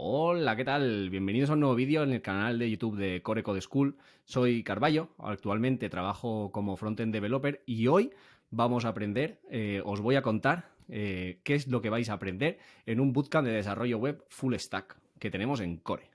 Hola, ¿qué tal? Bienvenidos a un nuevo vídeo en el canal de YouTube de Core Code School. Soy Carballo, actualmente trabajo como frontend developer y hoy vamos a aprender, eh, os voy a contar eh, qué es lo que vais a aprender en un bootcamp de desarrollo web full stack que tenemos en Core.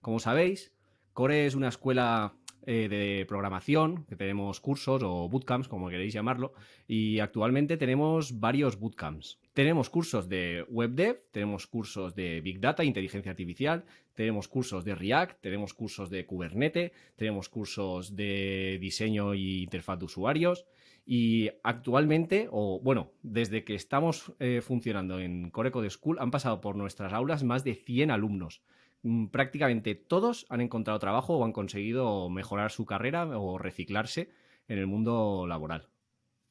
Como sabéis, Core es una escuela eh, de programación, que tenemos cursos o bootcamps, como queréis llamarlo, y actualmente tenemos varios bootcamps. Tenemos cursos de web dev, tenemos cursos de Big Data, inteligencia artificial, tenemos cursos de React, tenemos cursos de Kubernetes, tenemos cursos de diseño y interfaz de usuarios, y actualmente, o bueno, desde que estamos eh, funcionando en Core Code School, han pasado por nuestras aulas más de 100 alumnos. Mm, prácticamente todos han encontrado trabajo o han conseguido mejorar su carrera o reciclarse en el mundo laboral.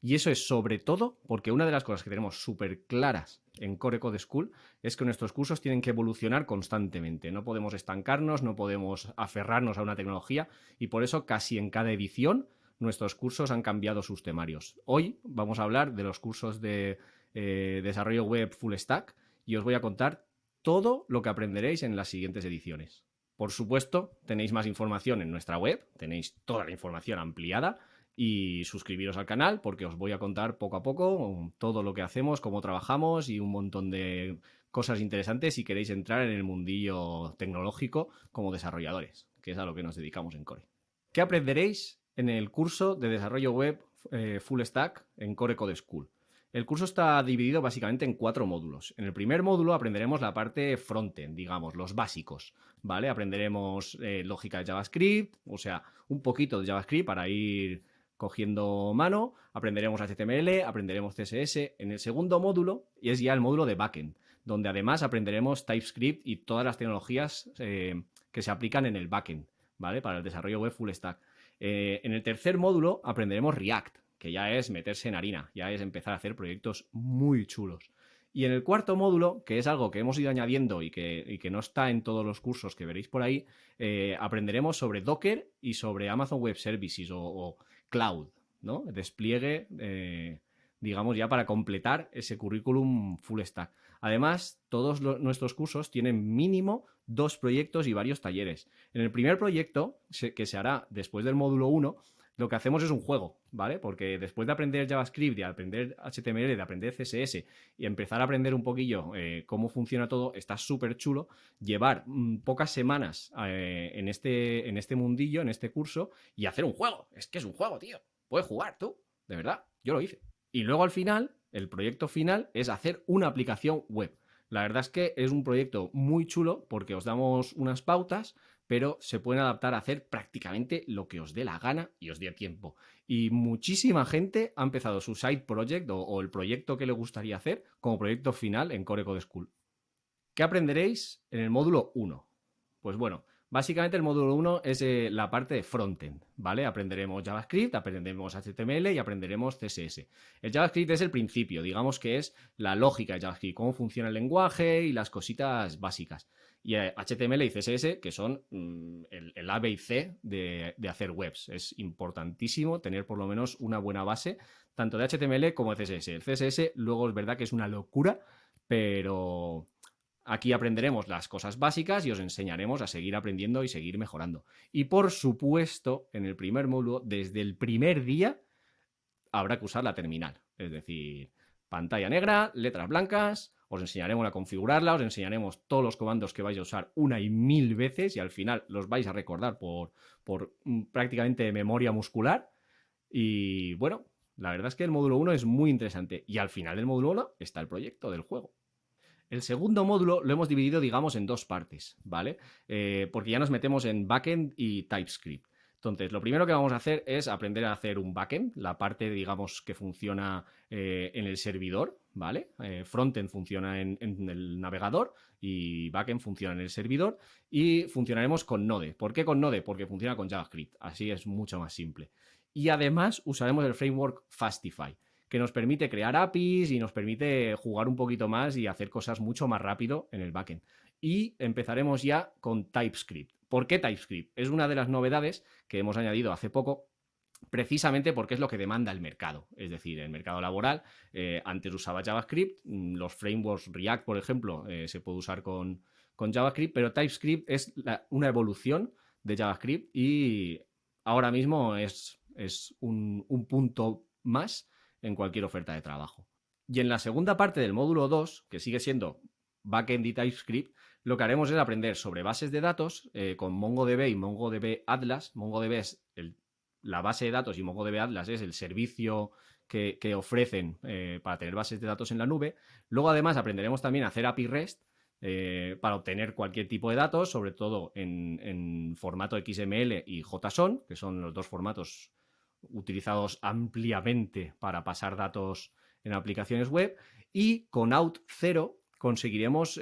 Y eso es sobre todo porque una de las cosas que tenemos súper claras en Core Code School es que nuestros cursos tienen que evolucionar constantemente. No podemos estancarnos, no podemos aferrarnos a una tecnología y por eso casi en cada edición nuestros cursos han cambiado sus temarios. Hoy vamos a hablar de los cursos de eh, desarrollo web full stack y os voy a contar todo lo que aprenderéis en las siguientes ediciones. Por supuesto, tenéis más información en nuestra web, tenéis toda la información ampliada y suscribiros al canal porque os voy a contar poco a poco todo lo que hacemos, cómo trabajamos y un montón de cosas interesantes si queréis entrar en el mundillo tecnológico como desarrolladores, que es a lo que nos dedicamos en Core. ¿Qué aprenderéis en el curso de desarrollo web eh, Full Stack en Core Code School? El curso está dividido básicamente en cuatro módulos. En el primer módulo aprenderemos la parte frontend, digamos, los básicos, ¿vale? Aprenderemos eh, lógica de JavaScript, o sea, un poquito de JavaScript para ir cogiendo mano, aprenderemos HTML, aprenderemos CSS. En el segundo módulo, y es ya el módulo de backend, donde además aprenderemos TypeScript y todas las tecnologías eh, que se aplican en el backend, ¿vale? Para el desarrollo web full stack. Eh, en el tercer módulo aprenderemos React, que ya es meterse en harina, ya es empezar a hacer proyectos muy chulos. Y en el cuarto módulo, que es algo que hemos ido añadiendo y que, no está en todos los cursos que veréis por ahí, eh, aprenderemos sobre Docker y sobre Amazon Web Services o, Cloud, ¿no? Despliegue, eh, digamos, ya para completar ese currículum full stack. Además, todos nuestros cursos tienen mínimo dos proyectos y varios talleres. En el primer proyecto, que se hará después del módulo 1, lo que hacemos es un juego, ¿vale? Porque después de aprender JavaScript, de aprender HTML, de aprender CSS y empezar a aprender un poquillo eh, cómo funciona todo, está súper chulo llevar mm, pocas semanas eh, en, este, en este mundillo, en este curso, y hacer un juego. Es que es un juego, tío. Puedes jugar tú, de verdad. Yo lo hice. Y luego al final, el proyecto final es hacer una aplicación web. La verdad es que es un proyecto muy chulo porque os damos unas pautas, pero se pueden adaptar a hacer prácticamente lo que os dé la gana y os dé tiempo. Y muchísima gente ha empezado su side project o, el proyecto que le gustaría hacer como proyecto final en Core Code School. ¿Qué aprenderéis en el módulo 1? Pues bueno, Básicamente el módulo 1 es eh, la parte de frontend, ¿vale? Aprenderemos JavaScript, aprenderemos HTML y aprenderemos CSS. El JavaScript es el principio, digamos que es la lógica de JavaScript, cómo funciona el lenguaje y las cositas básicas. Y HTML eh, y CSS, que son mm, el, A, B y C de, de hacer webs. Es importantísimo tener por lo menos una buena base, tanto de HTML como de CSS. El CSS luego es verdad que es una locura, pero Aquí aprenderemos las cosas básicas y os enseñaremos a seguir aprendiendo y seguir mejorando. Y por supuesto, en el primer módulo, desde el primer día, habrá que usar la terminal. Es decir, pantalla negra, letras blancas, os enseñaremos a configurarla, os enseñaremos todos los comandos que vais a usar una y mil veces y al final los vais a recordar por, por mm, prácticamente memoria muscular. Y bueno, la verdad es que el módulo 1 es muy interesante y al final del módulo 1 está el proyecto del juego. El segundo módulo lo hemos dividido, digamos, en dos partes, ¿vale? Eh, porque ya nos metemos en backend y TypeScript. Entonces, lo primero que vamos a hacer es aprender a hacer un backend, la parte, digamos, que funciona eh, en el servidor, ¿vale? Eh, frontend funciona en, el navegador y backend funciona en el servidor y funcionaremos con Node. ¿Por qué con Node? Porque funciona con JavaScript, así es mucho más simple. Y además usaremos el framework Fastify que nos permite crear APIs y nos permite jugar un poquito más y hacer cosas mucho más rápido en el backend. Y empezaremos ya con TypeScript. ¿Por qué TypeScript? Es una de las novedades que hemos añadido hace poco precisamente porque es lo que demanda el mercado. Es decir, el mercado laboral, eh, antes usaba JavaScript, mm, los frameworks React, por ejemplo, eh, se puede usar con, JavaScript, pero TypeScript es una evolución de JavaScript y ahora mismo es, es un punto más en cualquier oferta de trabajo. Y en la segunda parte del módulo 2, que sigue siendo backend y TypeScript, lo que haremos es aprender sobre bases de datos eh, con MongoDB y MongoDB Atlas. MongoDB es la base de datos y MongoDB Atlas es el servicio que, ofrecen eh, para tener bases de datos en la nube. Luego, además, aprenderemos también a hacer API REST eh, para obtener cualquier tipo de datos, sobre todo en, en, formato XML y JSON, que son los dos formatos utilizados ampliamente para pasar datos en aplicaciones web. Y con Out0 conseguiremos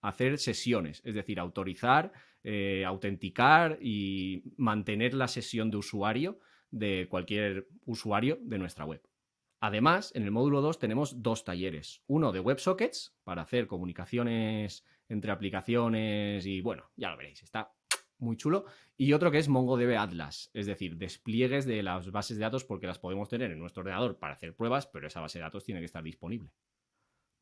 hacer sesiones, es decir, autorizar, eh, autenticar y mantener la sesión de usuario de cualquier usuario de nuestra web. Además, en el módulo 2 tenemos dos talleres. Uno de WebSockets para hacer comunicaciones entre aplicaciones y bueno, ya lo veréis, está muy chulo. Y otro que es MongoDB Atlas, es decir, despliegues de las bases de datos porque las podemos tener en nuestro ordenador para hacer pruebas, pero esa base de datos tiene que estar disponible.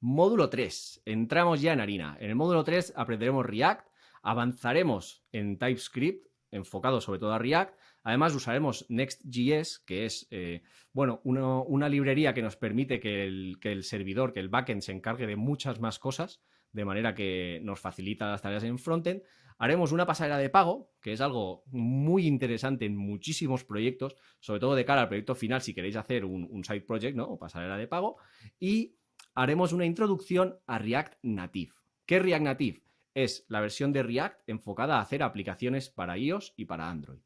Módulo 3. Entramos ya en harina. En el módulo 3 aprenderemos React, avanzaremos en TypeScript, enfocado sobre todo a React. Además usaremos Next.js, que es eh, bueno, una librería que nos permite que el, que el servidor, que el backend se encargue de muchas más cosas, de manera que nos facilita las tareas en frontend. Haremos una pasarela de pago, que es algo muy interesante en muchísimos proyectos, sobre todo de cara al proyecto final, si queréis hacer un, side project, ¿no? O pasarela de pago. Y haremos una introducción a React Native. ¿Qué es React Native? Es la versión de React enfocada a hacer aplicaciones para iOS y para Android.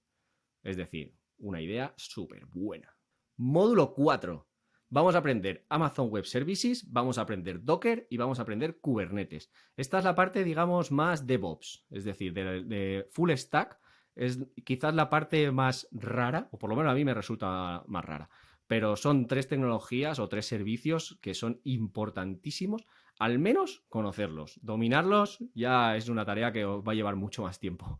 Es decir, una idea súper buena. Módulo 4. Vamos a aprender Amazon Web Services, vamos a aprender Docker y vamos a aprender Kubernetes. Esta es la parte, digamos, más DevOps, es decir, de, de full stack. Es quizás la parte más rara, o por lo menos a mí me resulta más rara pero son tres tecnologías o tres servicios que son importantísimos, al menos conocerlos. Dominarlos ya es una tarea que os va a llevar mucho más tiempo.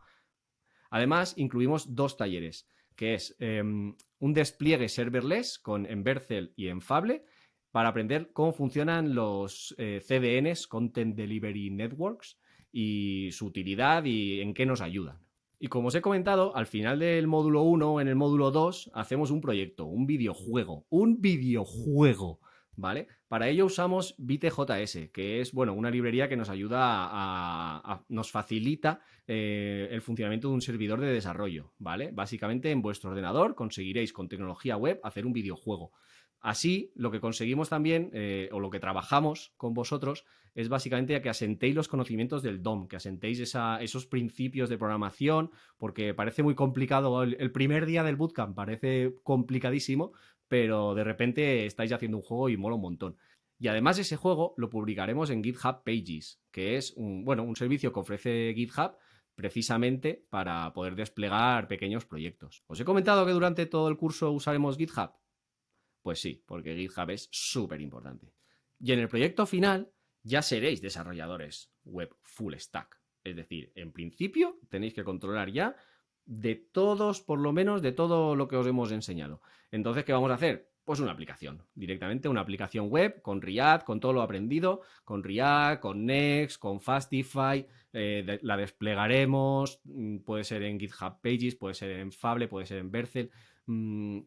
Además, incluimos dos talleres, que es em, un despliegue serverless con Envercel y Enfable, para aprender cómo funcionan los eh, CDNs, Content Delivery Networks, y su utilidad y en qué nos ayudan. Y como os he comentado, al final del módulo 1, en el módulo 2, hacemos un proyecto, un videojuego, un videojuego, ¿vale? Para ello usamos BitJS, que es, bueno, una librería que nos ayuda a, nos facilita eh, el funcionamiento de un servidor de desarrollo, ¿vale? Básicamente en vuestro ordenador conseguiréis con tecnología web hacer un videojuego. Así, lo que conseguimos también, eh, o lo que trabajamos con vosotros, es básicamente que asentéis los conocimientos del DOM, que asentéis esos principios de programación, porque parece muy complicado. El, primer día del bootcamp parece complicadísimo, pero de repente estáis haciendo un juego y mola un montón. Y además ese juego lo publicaremos en GitHub Pages, que es un, bueno, un servicio que ofrece GitHub precisamente para poder desplegar pequeños proyectos. ¿Os he comentado que durante todo el curso usaremos GitHub? Pues sí, porque GitHub es súper importante. Y en el proyecto final ya seréis desarrolladores web full stack. Es decir, en principio tenéis que controlar ya de todos, por lo menos, de todo lo que os hemos enseñado. Entonces, ¿qué vamos a hacer? Pues una aplicación, directamente una aplicación web con React, con todo lo aprendido, con React, con Next, con Fastify, eh, la desplegaremos, mm, puede ser en GitHub Pages, puede ser en Fable, puede ser en Bercel, mm,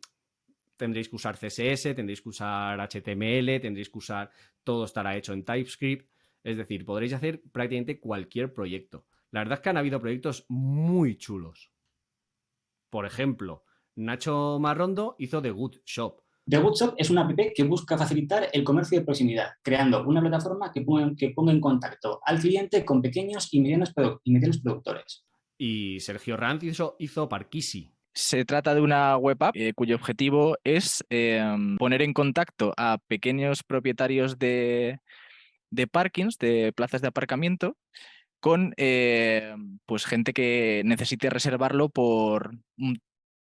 tendréis que usar CSS, tendréis que usar HTML, tendréis que usar, todo estará hecho en TypeScript, es decir, podréis hacer prácticamente cualquier proyecto. La verdad es que han habido proyectos muy chulos. Por ejemplo, Nacho Marrondo hizo The Good Shop. The Good Shop es una app que busca facilitar el comercio de proximidad, creando una plataforma que ponga, que ponga en contacto al cliente con pequeños y medianos, y medianos productores. Y Sergio Ranz hizo, hizo Parkisi, se trata de una web app eh, cuyo objetivo es em, poner en contacto a pequeños propietarios de, de parkings, de plazas de aparcamiento, con eh, pues gente que necesite reservarlo por un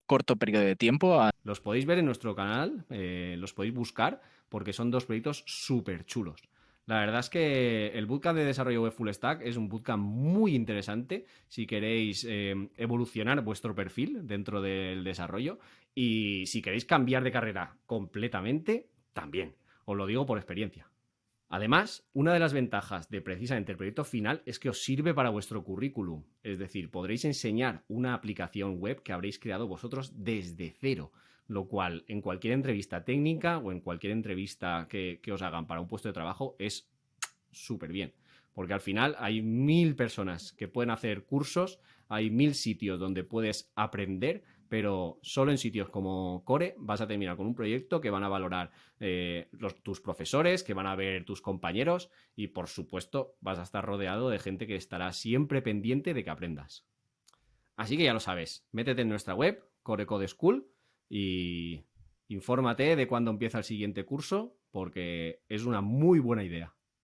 corto periodo de tiempo. Los podéis ver en nuestro canal, eh, los podéis buscar porque son dos proyectos súper chulos. La verdad es que el bootcamp de desarrollo web full stack es un bootcamp muy interesante si queréis eh, evolucionar vuestro perfil dentro del desarrollo y si queréis cambiar de carrera completamente, también. Os lo digo por experiencia. Además, una de las ventajas de precisamente el proyecto final es que os sirve para vuestro currículum. Es decir, podréis enseñar una aplicación web que habréis creado vosotros desde cero lo cual en cualquier entrevista técnica o en cualquier entrevista que, os hagan para un puesto de trabajo es súper bien. Porque al final hay mil personas que pueden hacer cursos, hay mil sitios donde puedes aprender, pero solo en sitios como Core vas a terminar con un proyecto que van a valorar eh, tus profesores, que van a ver tus compañeros y por supuesto vas a estar rodeado de gente que estará siempre pendiente de que aprendas. Así que ya lo sabes, métete en nuestra web, Core Code School, y infórmate de cuándo empieza el siguiente curso porque es una muy buena idea.